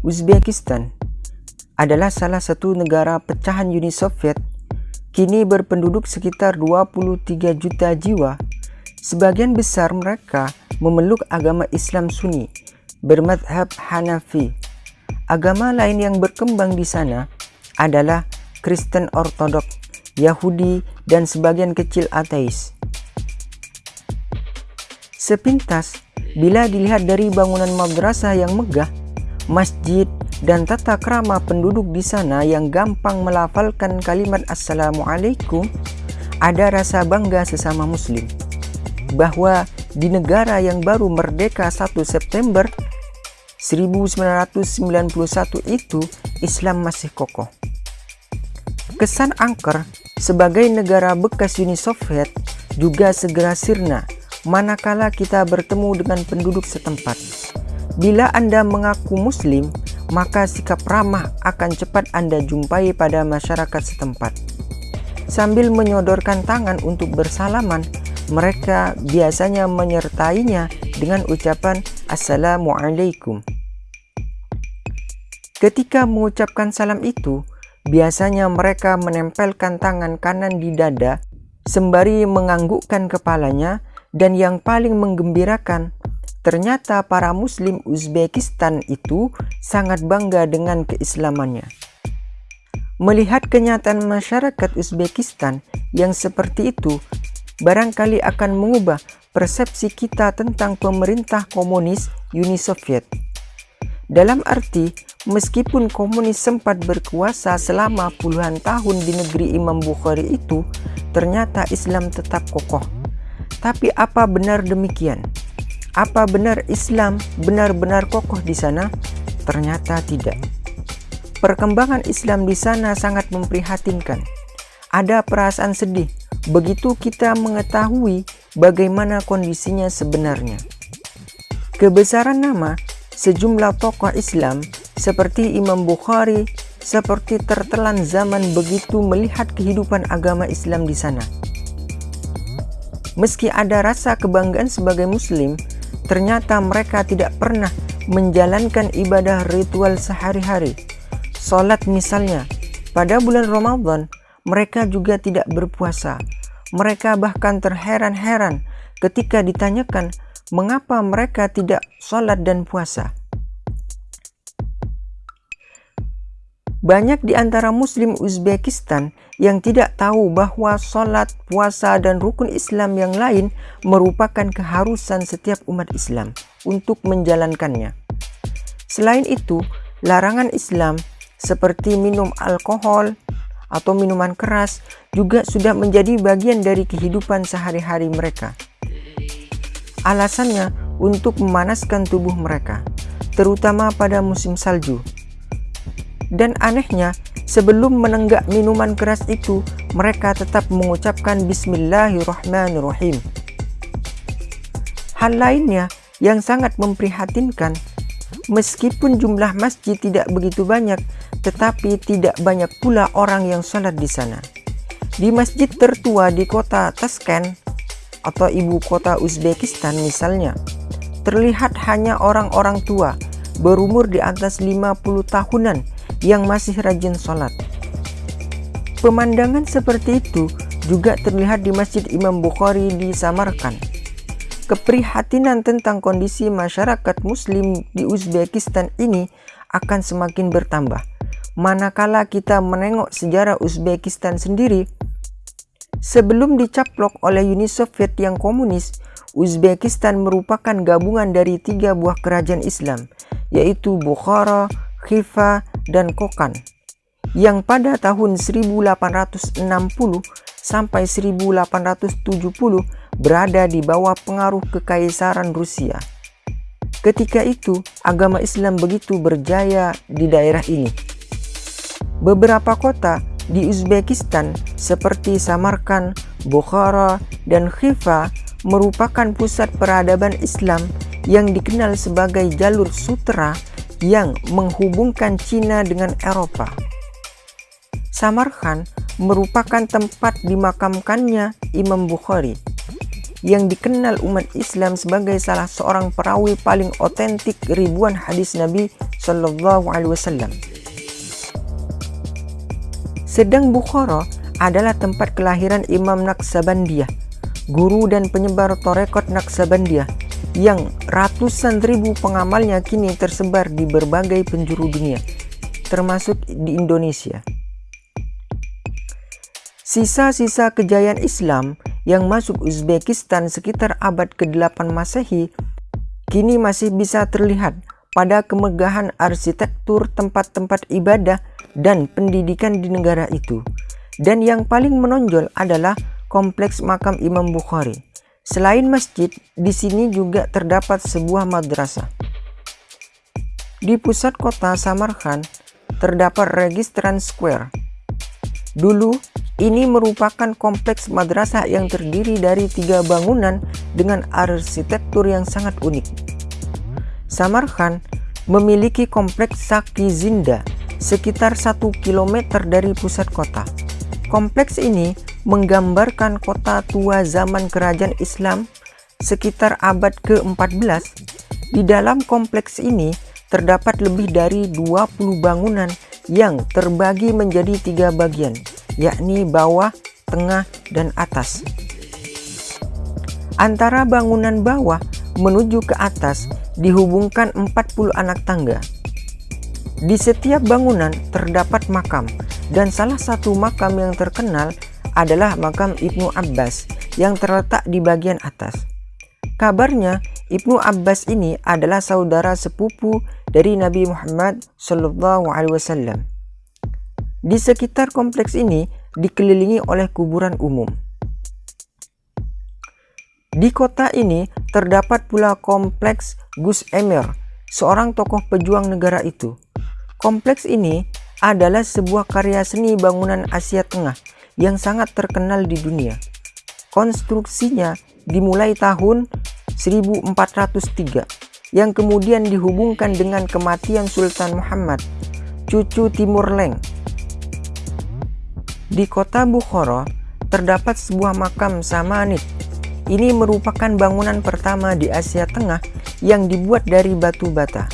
Uzbekistan adalah salah satu negara pecahan Uni Soviet, kini berpenduduk sekitar 23 juta jiwa. Sebagian besar mereka memeluk agama Islam Sunni, bermadhab Hanafi. Agama lain yang berkembang di sana adalah Kristen Ortodok, Yahudi, dan sebagian kecil ateis. Sepintas, bila dilihat dari bangunan madrasah yang megah, masjid, dan tata krama penduduk di sana yang gampang melafalkan kalimat Assalamualaikum, ada rasa bangga sesama muslim bahwa di negara yang baru merdeka 1 September 1991 itu Islam masih kokoh. Kesan angker sebagai negara bekas Uni Soviet juga segera sirna manakala kita bertemu dengan penduduk setempat. Bila Anda mengaku muslim, maka sikap ramah akan cepat Anda jumpai pada masyarakat setempat. Sambil menyodorkan tangan untuk bersalaman, mereka biasanya menyertainya dengan ucapan Assalamualaikum. Ketika mengucapkan salam itu, biasanya mereka menempelkan tangan kanan di dada sembari menganggukkan kepalanya dan yang paling menggembirakan, Ternyata para muslim Uzbekistan itu sangat bangga dengan keislamannya. Melihat kenyataan masyarakat Uzbekistan yang seperti itu, barangkali akan mengubah persepsi kita tentang pemerintah komunis Uni Soviet. Dalam arti, meskipun komunis sempat berkuasa selama puluhan tahun di negeri Imam Bukhari itu, ternyata Islam tetap kokoh. Tapi apa benar demikian? Apa benar Islam benar-benar kokoh di sana? Ternyata tidak. Perkembangan Islam di sana sangat memprihatinkan. Ada perasaan sedih begitu kita mengetahui bagaimana kondisinya sebenarnya. Kebesaran nama sejumlah tokoh Islam seperti Imam Bukhari seperti tertelan zaman begitu melihat kehidupan agama Islam di sana. Meski ada rasa kebanggaan sebagai muslim, Ternyata mereka tidak pernah menjalankan ibadah ritual sehari-hari. Salat misalnya, pada bulan Ramadan mereka juga tidak berpuasa. Mereka bahkan terheran-heran ketika ditanyakan mengapa mereka tidak sholat dan puasa. Banyak di antara muslim Uzbekistan yang tidak tahu bahwa sholat, puasa, dan rukun Islam yang lain merupakan keharusan setiap umat Islam untuk menjalankannya. Selain itu, larangan Islam seperti minum alkohol atau minuman keras juga sudah menjadi bagian dari kehidupan sehari-hari mereka. Alasannya untuk memanaskan tubuh mereka, terutama pada musim salju. Dan anehnya, sebelum menenggak minuman keras itu, mereka tetap mengucapkan Bismillahirrahmanirrahim. Hal lainnya yang sangat memprihatinkan, meskipun jumlah masjid tidak begitu banyak, tetapi tidak banyak pula orang yang sholat di sana. Di masjid tertua di kota Tashkent atau ibu kota Uzbekistan misalnya, terlihat hanya orang-orang tua berumur di atas 50 tahunan yang masih rajin sholat. Pemandangan seperti itu juga terlihat di Masjid Imam Bukhari di Samarkand. Keprihatinan tentang kondisi masyarakat muslim di Uzbekistan ini akan semakin bertambah. Manakala kita menengok sejarah Uzbekistan sendiri, sebelum dicaplok oleh Uni Soviet yang komunis, Uzbekistan merupakan gabungan dari tiga buah kerajaan Islam, yaitu Bukhara, Khiva, dan Kokan yang pada tahun 1860 sampai 1870 berada di bawah pengaruh kekaisaran Rusia. Ketika itu, agama Islam begitu berjaya di daerah ini. Beberapa kota di Uzbekistan seperti Samarkand, Bukhara, dan Khiva merupakan pusat peradaban Islam yang dikenal sebagai jalur sutra yang menghubungkan Cina dengan Eropa. Samarkand merupakan tempat dimakamkannya Imam Bukhari. yang dikenal umat Islam sebagai salah seorang perawi paling otentik ribuan hadis Nabi Shallallahu Alaihi Wasallam. Sedang Bukhara adalah tempat kelahiran Imam Naksabandiyah, guru dan penyebar torekot Naksabandiyah yang ratusan ribu pengamalnya kini tersebar di berbagai penjuru dunia, termasuk di Indonesia. Sisa-sisa kejayaan Islam yang masuk Uzbekistan sekitar abad ke-8 Masehi kini masih bisa terlihat pada kemegahan arsitektur tempat-tempat ibadah dan pendidikan di negara itu. Dan yang paling menonjol adalah kompleks makam Imam Bukhari. Selain masjid, di sini juga terdapat sebuah madrasah. Di pusat kota Samarkand terdapat Registran Square. Dulu, ini merupakan kompleks madrasah yang terdiri dari tiga bangunan dengan arsitektur yang sangat unik. Samarkand memiliki kompleks Saki Zinda sekitar satu kilometer dari pusat kota. Kompleks ini menggambarkan kota tua zaman kerajaan Islam sekitar abad ke-14. Di dalam kompleks ini terdapat lebih dari 20 bangunan yang terbagi menjadi tiga bagian yakni bawah, tengah, dan atas. Antara bangunan bawah menuju ke atas dihubungkan 40 anak tangga. Di setiap bangunan terdapat makam dan salah satu makam yang terkenal adalah makam Ibnu Abbas yang terletak di bagian atas. Kabarnya Ibnu Abbas ini adalah saudara sepupu dari Nabi Muhammad Shallallahu Alaihi Wasallam. Di sekitar kompleks ini dikelilingi oleh kuburan umum. Di kota ini terdapat pula kompleks Gus Emir, seorang tokoh pejuang negara itu. Kompleks ini adalah sebuah karya seni bangunan Asia Tengah yang sangat terkenal di dunia. Konstruksinya dimulai tahun 1403 yang kemudian dihubungkan dengan kematian Sultan Muhammad, cucu Timur Leng di kota Bukhara terdapat sebuah makam Samanid. Ini merupakan bangunan pertama di Asia Tengah yang dibuat dari batu bata.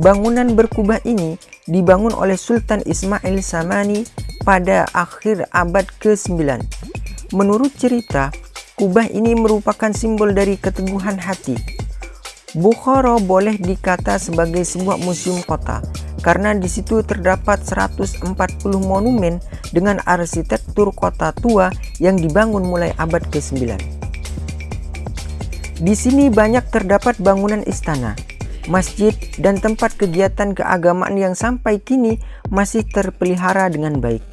Bangunan berkubah ini dibangun oleh Sultan Ismail Samani pada akhir abad ke-9. Menurut cerita, kubah ini merupakan simbol dari keteguhan hati. Bukhara boleh dikata sebagai sebuah museum kota karena di situ terdapat 140 monumen dengan arsitektur kota tua yang dibangun mulai abad ke-9. Di sini banyak terdapat bangunan istana, masjid, dan tempat kegiatan keagamaan yang sampai kini masih terpelihara dengan baik.